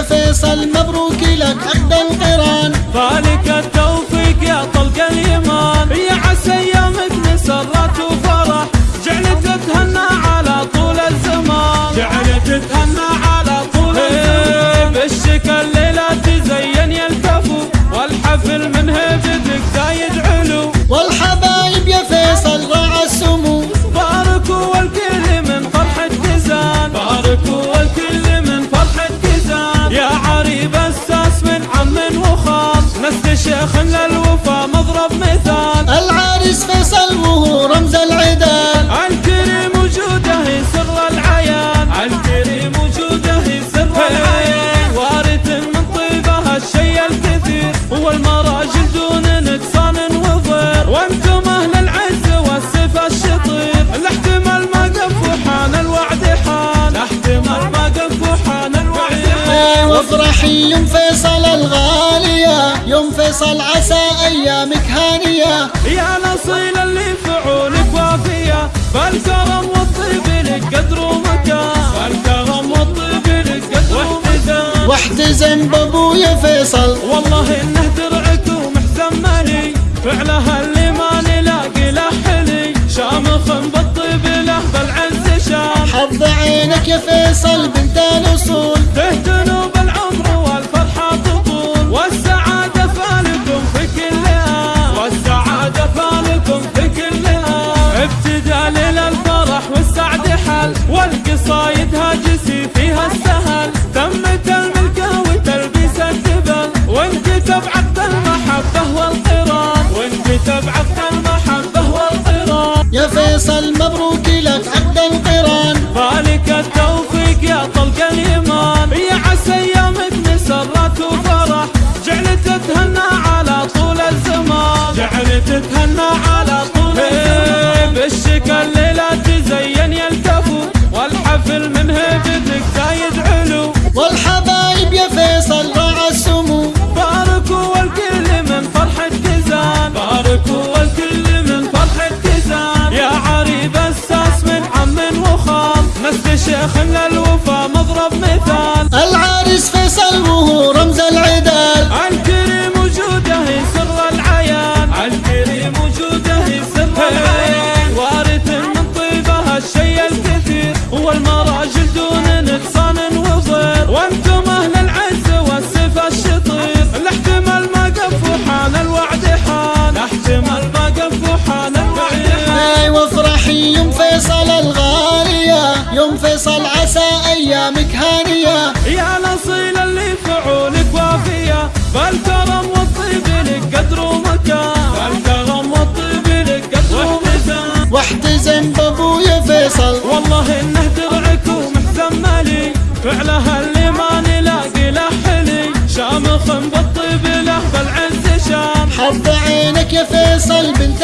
يا فيصل مبروك لك عقد القرآن. فالك التوفيق يا طلق اليمان يا عسى ايامك مسرات وفرح. جعلت تتهنى على طول الزمان. جعلت تتهنى على طول الزمان. بالشكل وافرحي يوم فيصل الغالية يوم فيصل عسى أيامك هانية. يا الأصيل اللي فعولك وافية بالكرم والطيب لك قدر ومكان بالكرم والطيب لك قدر ومكان واحتزم بأبويا فيصل. والله إنه درعك ومحزن مالي. فعلها اللي ما نلاقي له حلي. شامخ بالطيب له بالعز شام. حظ عينك يا فيصل والقصايد هاجسي فيها السهل تمت الملكة وتلبيس الدبل وانكتب عقد المحبة والقران وانكتب عقد المحبة والقران يا فيصل مبروك لك عقد القران. فالك التوفيق يا طلق اليمان من هيبتك زايد علو والحبايب يا فيصل راعى السمو. باركوا والكل من فرحة كزان. باركوا والكل من فرحة كزان. يا عريب الساس من عم وخال نسل شيخ للوفا مضرب مثال. العريس فيصل وهو قف وحان الوعد حان أي وافرحي يوم فيصل الغالية يوم فيصل عسى أيامك هانية. يا الأصيل اللي فعولك وافية بالكرم والطيب لك قدر ومكان. بالكرم والطيب لك قدر ومكان. واحتزم بأبويا فيصل. والله إنه درعك ومحزن مالي. فعلها اللي ما نلاقي له حلي. شامخ بالطيب له بالعز شام حظ عينك يا فيصل بنت